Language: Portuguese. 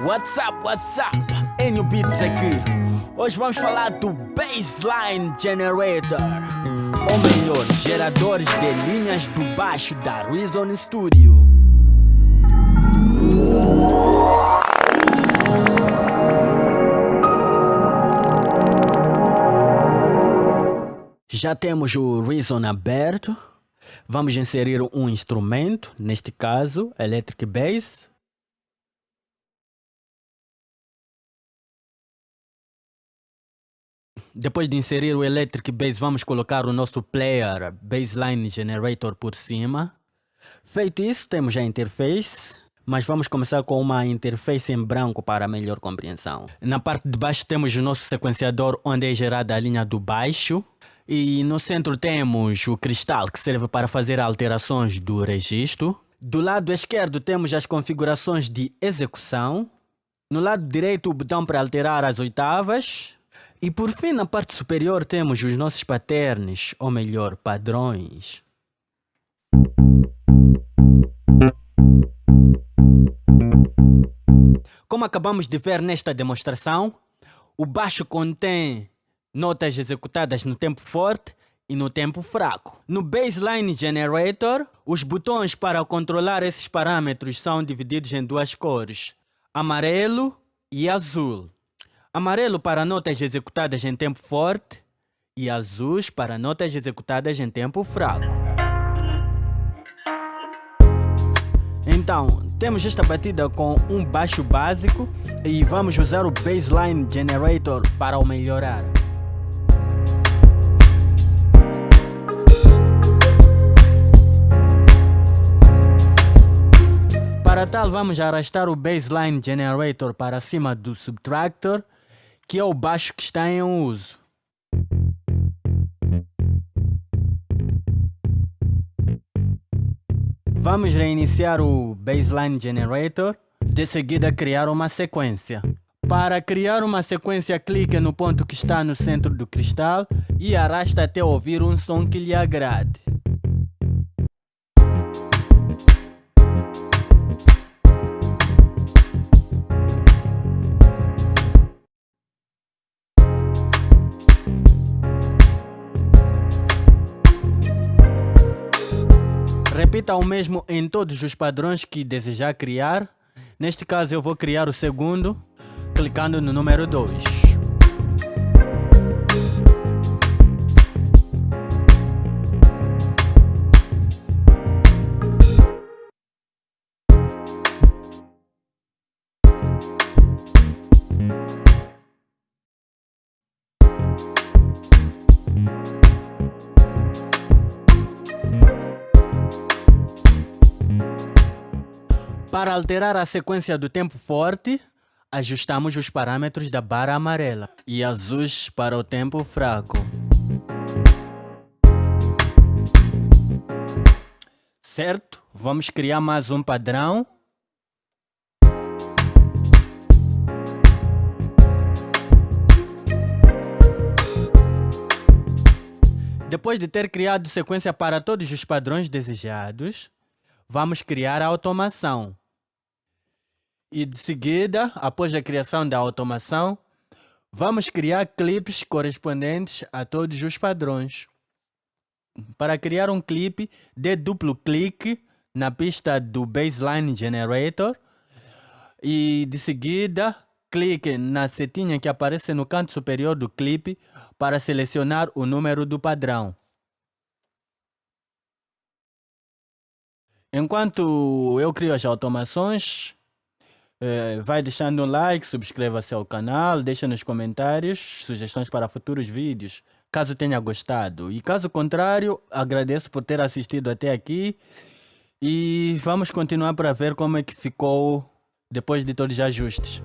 What's up, what's up? Enio Beats aqui. Hoje vamos falar do Baseline Generator. Ou melhor, geradores de linhas do baixo da Reason Studio. Já temos o Reason aberto. Vamos inserir um instrumento, neste caso, Electric Bass. Depois de inserir o Electric Bass, vamos colocar o nosso player Bassline Generator por cima. Feito isso, temos a interface, mas vamos começar com uma interface em branco para melhor compreensão. Na parte de baixo temos o nosso sequenciador, onde é gerada a linha do baixo. E no centro temos o cristal, que serve para fazer alterações do registro. Do lado esquerdo temos as configurações de execução. No lado direito o botão para alterar as oitavas. E por fim, na parte superior temos os nossos patterns, ou melhor, padrões. Como acabamos de ver nesta demonstração, o baixo contém notas executadas no tempo forte e no tempo fraco. No Baseline Generator, os botões para controlar esses parâmetros são divididos em duas cores, amarelo e azul. Amarelo para notas executadas em tempo forte e azuis para notas executadas em tempo fraco. Então, temos esta batida com um baixo básico e vamos usar o Baseline Generator para o melhorar. Para tal, vamos arrastar o Baseline Generator para cima do Subtractor que é o baixo que está em uso. Vamos reiniciar o Baseline Generator, de seguida criar uma sequência. Para criar uma sequência, clique no ponto que está no centro do cristal e arrasta até ouvir um som que lhe agrade. Repita o mesmo em todos os padrões que desejar criar. Neste caso eu vou criar o segundo, clicando no número 2. Para alterar a sequência do tempo forte, ajustamos os parâmetros da barra amarela e azuis para o tempo fraco. Certo? Vamos criar mais um padrão. Depois de ter criado sequência para todos os padrões desejados, vamos criar a automação. E de seguida, após a criação da automação, vamos criar clipes correspondentes a todos os padrões. Para criar um clipe, dê duplo clique na pista do Baseline Generator e de seguida clique na setinha que aparece no canto superior do clipe para selecionar o número do padrão. Enquanto eu crio as automações, eh, vai deixando um like, subscreva-se ao canal, deixa nos comentários sugestões para futuros vídeos, caso tenha gostado. E caso contrário, agradeço por ter assistido até aqui e vamos continuar para ver como é que ficou depois de todos os ajustes.